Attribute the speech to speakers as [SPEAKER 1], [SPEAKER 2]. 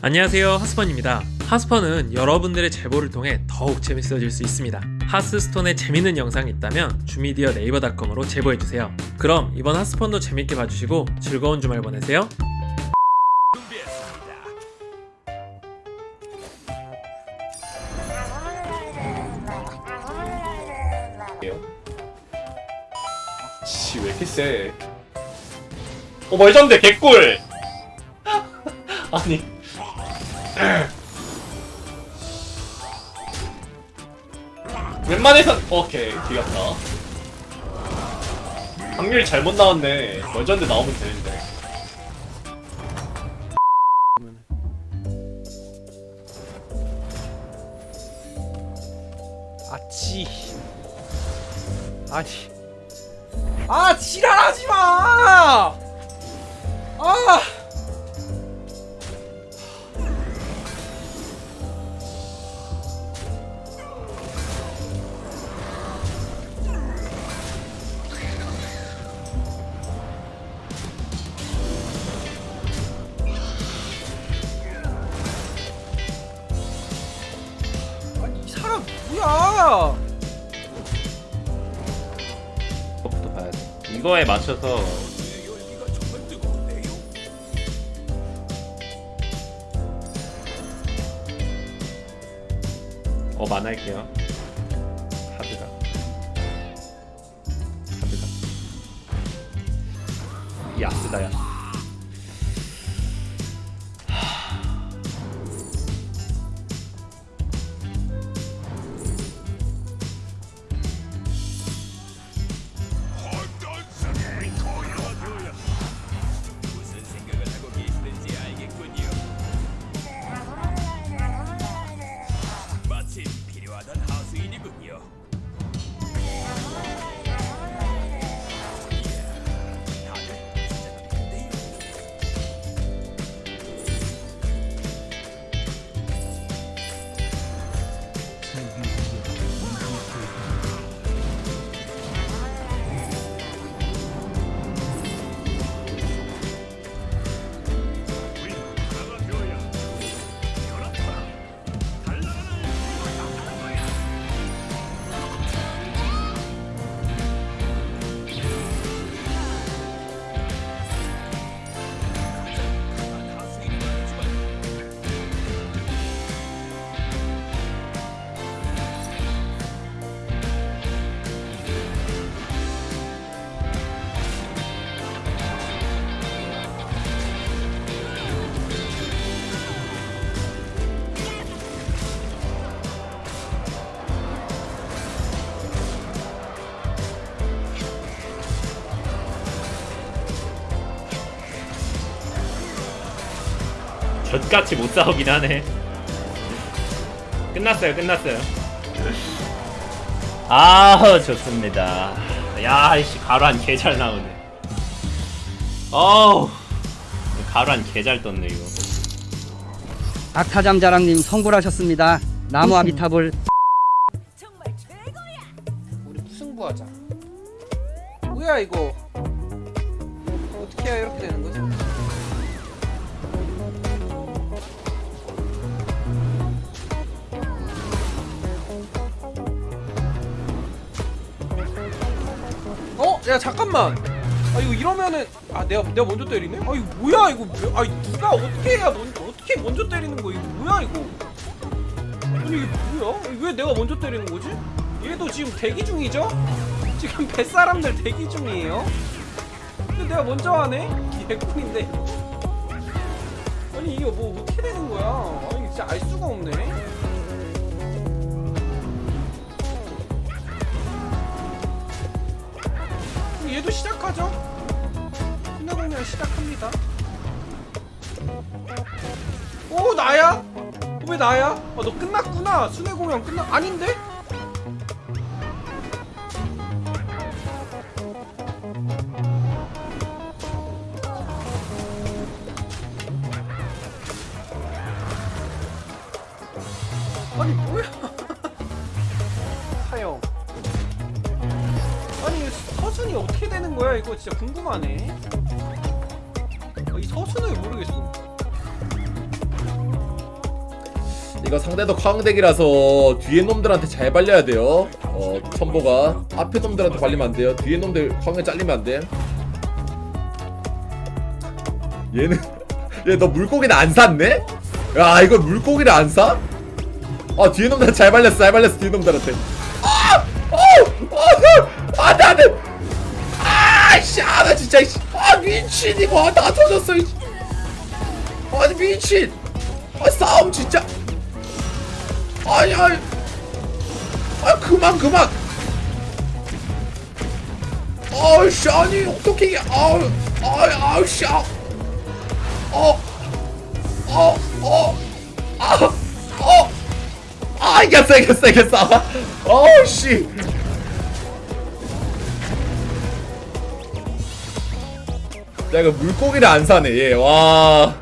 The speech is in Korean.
[SPEAKER 1] 안녕하세요 하스펀입니다 하스펀은 여러분들의 제보를 통해 더욱 재밌어질 수 있습니다 하스스톤에 재밌는 영상이 있다면 주미디어 네이버닷컴으로 제보해주세요 그럼 이번 하스펀도 재밌게 봐주시고 즐거운 주말 보내세요
[SPEAKER 2] 씨, 왜 이렇게 세? 어, 멀전데 개꿀! 아니. 웬만해선, 오케이, 뒤갔다. 확률 잘못 나왔네. 멀전데 나오면 되는데.
[SPEAKER 3] 아치 아니 아 지랄하지 마! 아! 뭐야?
[SPEAKER 2] 이거부터 봐야 돼. 이거에 맞춰서. 어, 만 할게요. 하드가. 하드가. 야스다, 야.
[SPEAKER 4] 마 필요하던 하수인이군요.
[SPEAKER 2] 젖같이 못 싸우긴 하네. 끝났어요, 끝났어요. 아, 좋습니다. 야, 이씨, 가루한 개잘 나오네. 어우, 가루한 개잘 떴네, 이거.
[SPEAKER 5] 악타장 자랑님 성불하셨습니다. 나무 아비탑을
[SPEAKER 3] 우리 무승부하자. 뭐야 이거? 어, 어떻게 해야 이렇게 되는 거지? 야 잠깐만. 아 이거 이러면은 아 내가 내가 먼저 때리네? 아 이거 뭐야 이거? 아 누가 어떻게 해야 먼 어떻게 먼저 때리는 거 이거 뭐야 이거? 아니 이게 뭐야? 왜 내가 먼저 때리는 거지? 얘도 지금 대기 중이죠? 지금 뱃사람들 대기 중이에요? 근데 내가 먼저 하네? 개꿀인데 아니 이게 뭐 어떻게 되는 거야? 아니 진짜 알 수가 없네 얘도 시작하죠? 끝나고 시작합니다 오 나야? 어, 왜 나야? 아, 너 끝났구나. 순회 공연 끝나 아닌데? 아니 뭐야? 하영. 서순이 어떻게 되는 거야? 이거 진짜 궁금하네. 아, 이 서순을 모르겠어.
[SPEAKER 6] 이거 상대도 광대기라서 뒤에 놈들한테 잘 발려야 돼요 어 첨보가 앞에 놈들한테 발리면 안 돼요 뒤에 놈들 광에 잘리면 안돼 얘는 얘 너 물고기는 안 샀네? 야 이거 물고기를 안 사? 아 뒤에 놈들 잘 발렸어 잘 발렸어 뒤에 놈들한테 아! 어! 어! 안돼 안돼 아씨 아나 진짜 이씨. 아 미친 이거 다 터졌어 이씨. 아니 미친. 아 싸움 진짜. 아니 아니. 아 그만 그만. 아이씨 아니 어떻게 이게. 아우 아이 아우씨 아. 어, 어, 어, 아, 어, 아, 이겼어, 이겼어, 이겼어. 어우, 씨. 야, 이거 물고기를 안 사네, 얘. 와.